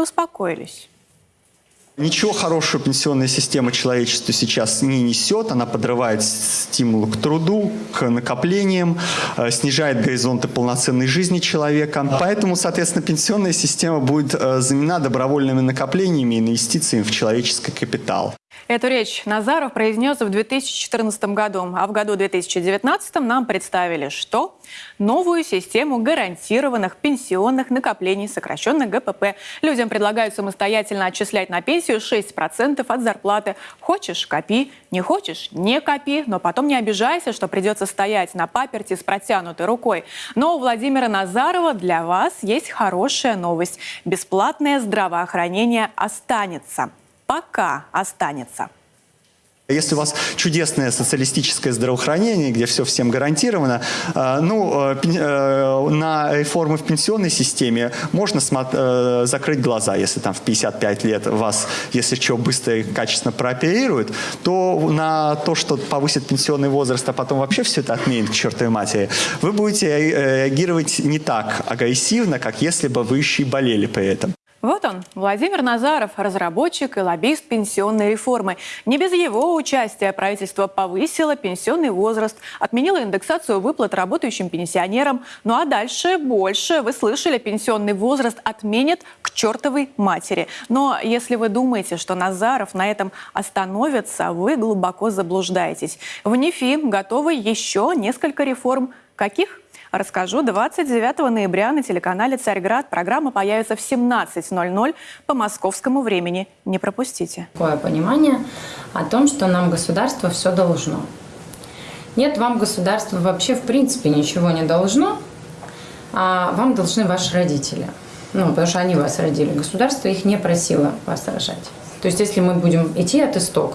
успокоились. Ничего хорошего пенсионная система человечеству сейчас не несет. Она подрывает стимул к труду, к накоплениям, э, снижает горизонты полноценной жизни человека. Поэтому, соответственно, пенсионная система будет э, заменена добровольными накоплениями и инвестициями в человеческий капитал. Эту речь Назаров произнес в 2014 году, а в году 2019 нам представили что? Новую систему гарантированных пенсионных накоплений, сокращенно ГПП. Людям предлагают самостоятельно отчислять на пенсию 6% от зарплаты. Хочешь – копи, не хочешь – не копи, но потом не обижайся, что придется стоять на паперти с протянутой рукой. Но у Владимира Назарова для вас есть хорошая новость. Бесплатное здравоохранение останется пока останется. Если у вас чудесное социалистическое здравоохранение, где все всем гарантировано, э, ну, э, э, на реформы в пенсионной системе можно закрыть глаза, если там в 55 лет вас, если что, быстро и качественно прооперируют, то на то, что повысит пенсионный возраст, а потом вообще все это отменит к чертовой матери, вы будете реагировать не так агрессивно, как если бы вы еще и болели при этом. Вот он, Владимир Назаров, разработчик и лоббист пенсионной реформы. Не без его участия правительство повысило пенсионный возраст, отменило индексацию выплат работающим пенсионерам. Ну а дальше больше. Вы слышали, пенсионный возраст отменят к чертовой матери. Но если вы думаете, что Назаров на этом остановится, вы глубоко заблуждаетесь. В НИФИ готовы еще несколько реформ. Каких? Расскажу 29 ноября на телеканале «Царьград». Программа появится в 17.00 по московскому времени. Не пропустите. Такое понимание о том, что нам государство все должно. Нет, вам государство вообще в принципе ничего не должно, а вам должны ваши родители. Ну, потому что они вас родили. Государство их не просило вас рожать. То есть, если мы будем идти от истока,